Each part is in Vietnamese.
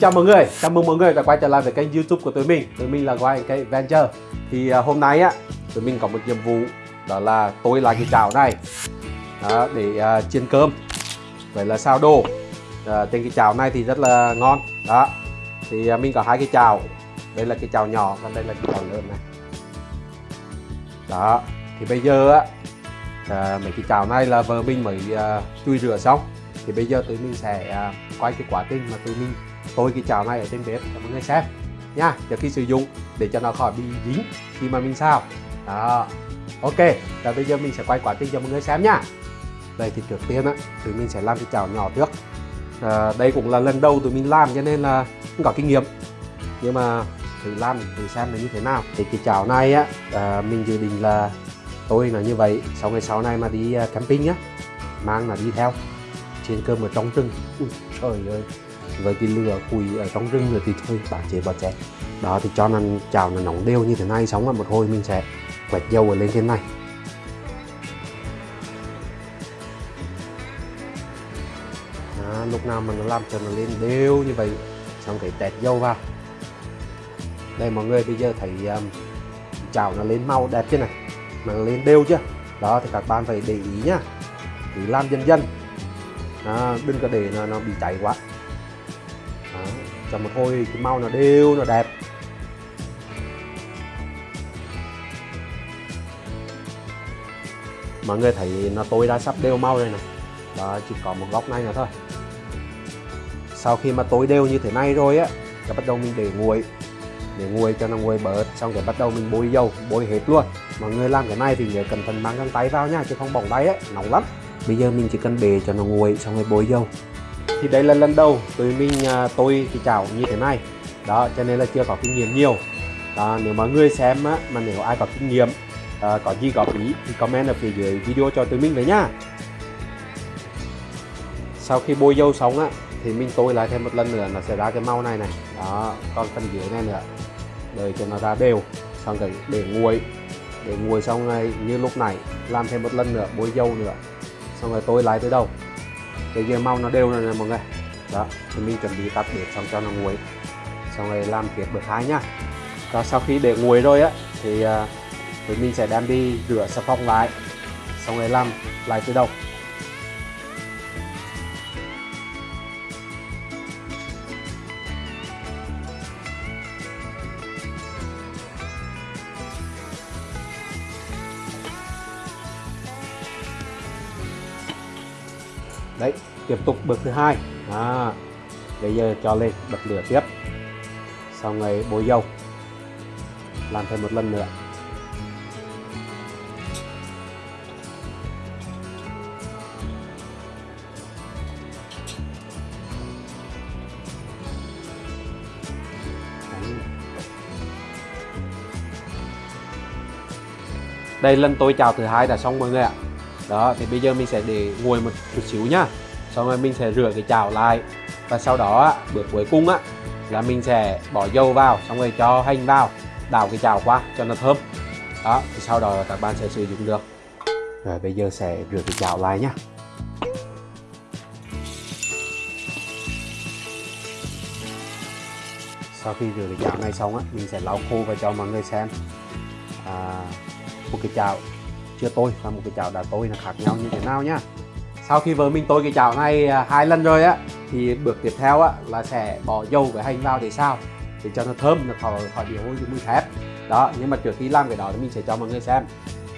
chào mọi người, chào mừng mọi người đã quay trở lại với kênh youtube của tụi mình. Tụi mình là White cái Venture. Thì uh, hôm nay á, tụi mình có một nhiệm vụ Đó là tôi lại cái chảo này. Đó, Để uh, chiên cơm. Vậy là sao đồ. Uh, Trên cái chảo này thì rất là ngon. Đó. Thì uh, mình có hai cái chảo. Đây là cái chảo nhỏ và đây là cái chảo lớn này. Đó. Thì bây giờ á uh, Mấy cái chảo này là vợ mình mới uh, chui rửa xong. Thì bây giờ tụi mình sẽ uh, quay cái quá trình mà tụi mình tôi cái chảo này ở trên bếp. Cho mọi người xem nha trước khi sử dụng để cho nó khỏi bị dính khi mà mình xào. Đó. Ok và bây giờ mình sẽ quay quá trình cho mọi người xem nha. Đây thì trước tiên á tụi mình sẽ làm cái chảo nhỏ trước. À, đây cũng là lần đầu tụi mình làm cho nên là không có kinh nghiệm. Nhưng mà thử làm thử xem nó như thế nào. Thì cái chảo này á à, mình dự định là tôi là như vậy sau ngày sau này mà đi ờ, camping á mang là đi theo. Trên cơm ở trong rừng. Ui, trời ơi với cái lửa củi ở trong rừng nữa thì thôi bạn chế bỏ chén đó thì cho nó chảo nó nóng đều như thế này xong rồi một hồi mình sẽ quẹt dầu ở lên trên này. Đó, lúc nào mà nó làm cho nó lên đều như vậy xong cái tẹt dầu vào. Đây mọi người bây giờ thấy um, chảo nó lên màu đẹp chưa này? Mà nó lên đều chưa? Đó thì các bạn phải để ý nhá. Thì làm dần dần. À, đừng có để nó, nó bị cháy quá đó, cho một hôi cái màu nó đều nó đẹp. Mọi người thấy nó tôi đã sắp đều màu rồi này đó chỉ có một góc này nữa thôi. Sau khi mà tối đều như thế này rồi á thì bắt đầu mình để nguội. Để nguội cho nó nguội bớt xong rồi bắt đầu mình bôi dầu bôi hết luôn. Mọi người làm cái này thì nhớ cẩn thận mang găng tay vào nha chứ không bỏng tay ấy nóng lắm. Bây giờ mình chỉ cần bề cho nó nguội xong rồi bôi dầu thì đây là lần đầu tụi mình à, tôi cái chảo như thế này. Đó cho nên là chưa có kinh nghiệm nhiều. Đó, nếu mà người xem á, mà nếu ai có kinh nghiệm à, có gì góp ý thì comment ở phía dưới video cho tụi mình với nhá sau khi bôi dâu xong á thì mình tôi lại thêm một lần nữa nó sẽ ra cái màu này này. Đó còn phần dưới này nữa. Để cho nó ra đều xong rồi để nguội. Để nguội xong này như lúc này làm thêm một lần nữa bôi dâu nữa. Xong rồi tôi lại tới đầu cái kia màu nó đều rồi nè mọi người. Đó thì mình chuẩn bị tắt bếp xong cho nó nguội. Xong rồi làm tiếp bước hai nhá. Và sau khi để nguội rồi á thì, uh, thì mình sẽ đem đi rửa xà phòng lại. Xong rồi làm lại từ đầu. Đấy tiếp tục bước thứ hai. À, bây giờ cho lên bật lửa tiếp. Sau rồi bôi dầu. Làm thêm một lần nữa. Đây lần tôi chào thứ hai đã xong mọi người ạ đó thì bây giờ mình sẽ để nguội một chút xíu nhá. Xong rồi mình sẽ rửa cái chảo lại. Và sau đó bước cuối cùng á là mình sẽ bỏ dầu vào xong rồi cho hành vào đảo cái chảo qua cho nó thơm. Đó thì sau đó các bạn sẽ sử dụng được. Rồi bây giờ sẽ rửa cái chảo lại nhá. Sau khi rửa cái chảo này xong á mình sẽ lau khô và cho mọi người xem. À, một cái chảo chưa tôi và một cái chảo đã tôi là khác nhau như thế nào nhá. Sau khi vợ mình tôi cái chảo này à, hai lần rồi á thì bước tiếp theo á là sẽ bỏ dầu với hành vào để sao để cho nó thơm nó khỏi khỏi bị hôi mùi thép. Đó nhưng mà trước khi làm cái đó thì mình sẽ cho mọi người xem.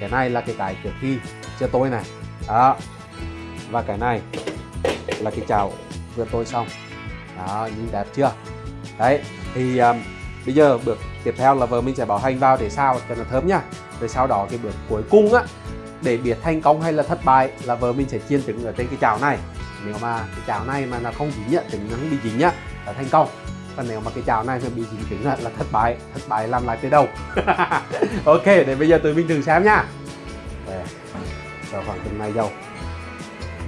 Cái này là cái cái trước khi chưa tôi này. Đó và cái này là cái chảo vừa tôi xong. Đó nhìn đẹp chưa? Đấy thì um, bây giờ bước tiếp theo là vợ mình sẽ bỏ hành vào để sao cho nó thơm nhá rồi sau đó cái bước cuối cùng á, để biết thành công hay là thất bại là vợ mình sẽ chiên trứng ở trên cái chảo này. Nếu mà cái chảo này mà nó không dính á trứng nó không bị dính á là thành công. Còn nếu mà cái chảo này mà bị dính trứng là thất bại. Thất bại làm lại từ đầu. Ok, để bây giờ tụi mình thử xem nhá cho khoảng từng này dầu.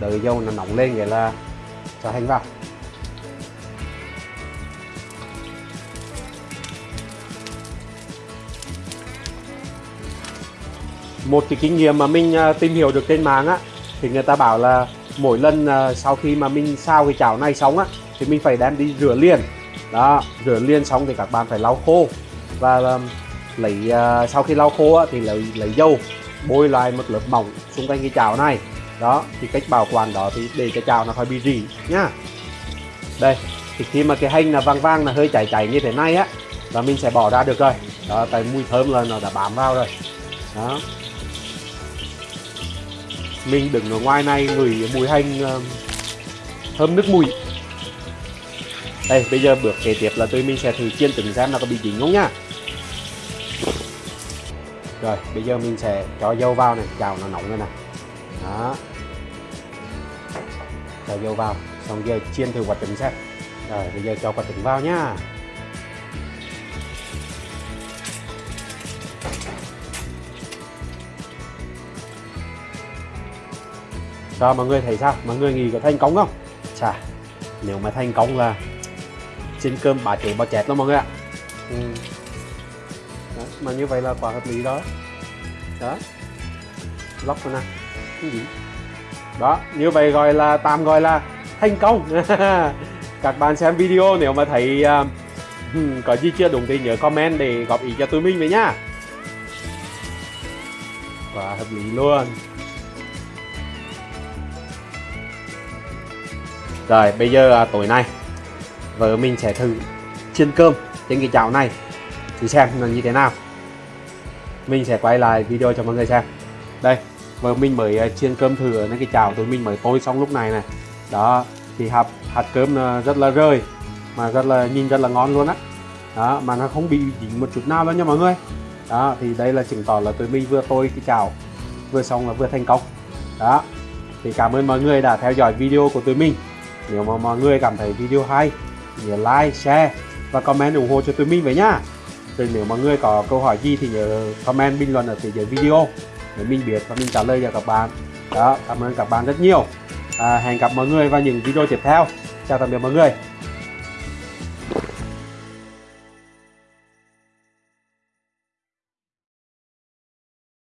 Đợi dầu nó nóng lên vậy là cho hành vào. Một cái kinh nghiệm mà mình à, tìm hiểu được trên mạng á thì người ta bảo là mỗi lần à, sau khi mà mình sao cái chảo này xong á thì mình phải đem đi rửa liền. Đó rửa liền xong thì các bạn phải lau khô và à, lấy sau khi lau khô á, thì lấy lấy dầu bôi lại một lớp mỏng xung quanh cái chảo này. Đó thì cách bảo quản đó thì để cho chảo nó khỏi bị rỉ nhá. Đây thì khi mà cái hành là vàng vàng là hơi chảy chảy như thế này á là mình sẽ bỏ ra được rồi. Đó tại mùi thơm là nó đã bám vào rồi. Đó mình đứng ở ngoài này ngửi mùi hành uh, thơm nước mùi. Đây bây giờ bước kế tiếp là tôi mình sẽ thử chiên trứng xem nó có bị dính không nhá. Rồi bây giờ mình sẽ cho dầu vào này chào nó nóng rồi này. Đó. Cho dầu vào xong giờ chiên thử quả trứng xem. Rồi bây giờ cho quả trứng vào nhá. Sao mọi người thấy sao? Mọi người nghĩ có thành công không? Chà, nếu mà thành công là xin cơm bà chế bà chẹt lắm mọi người ạ. Ừ. đó, mà như vậy là quả hợp lý đó. Đó. Lóc rồi nè. Cái gì? Đó như vậy gọi là tạm gọi là thành công. Các bạn xem video nếu mà thấy uh, có gì chưa đúng thì nhớ comment để góp ý cho tụi mình với nhá và hợp lý luôn rồi bây giờ à, tối nay vợ mình sẽ thử chiên cơm trên cái chảo này. Thử xem là như thế nào. Mình sẽ quay lại video cho mọi người xem. Đây vợ mình mới à, chiên cơm thử ở cái chảo tụi mình mới tôi xong lúc này này. Đó thì hạt hạt cơm rất là rơi mà rất là nhìn rất là ngon luôn á. Đó. mà nó không bị dính một chút nào đâu nha mọi người. Đó thì đây là chứng tỏ là tụi mình vừa tôi cái chảo vừa xong là vừa thành công. Đó thì cảm ơn mọi người đã theo dõi video của tụi mình nếu mà mọi người cảm thấy video hay nhớ like, share và comment ủng hộ cho tụi mình với nhá. Rồi nếu mọi người có câu hỏi gì thì nhớ comment bình luận ở phía dưới video để mình biết và mình trả lời cho các bạn. Đó, cảm ơn các bạn rất nhiều. À, hẹn gặp mọi người vào những video tiếp theo. Chào tạm biệt mọi người.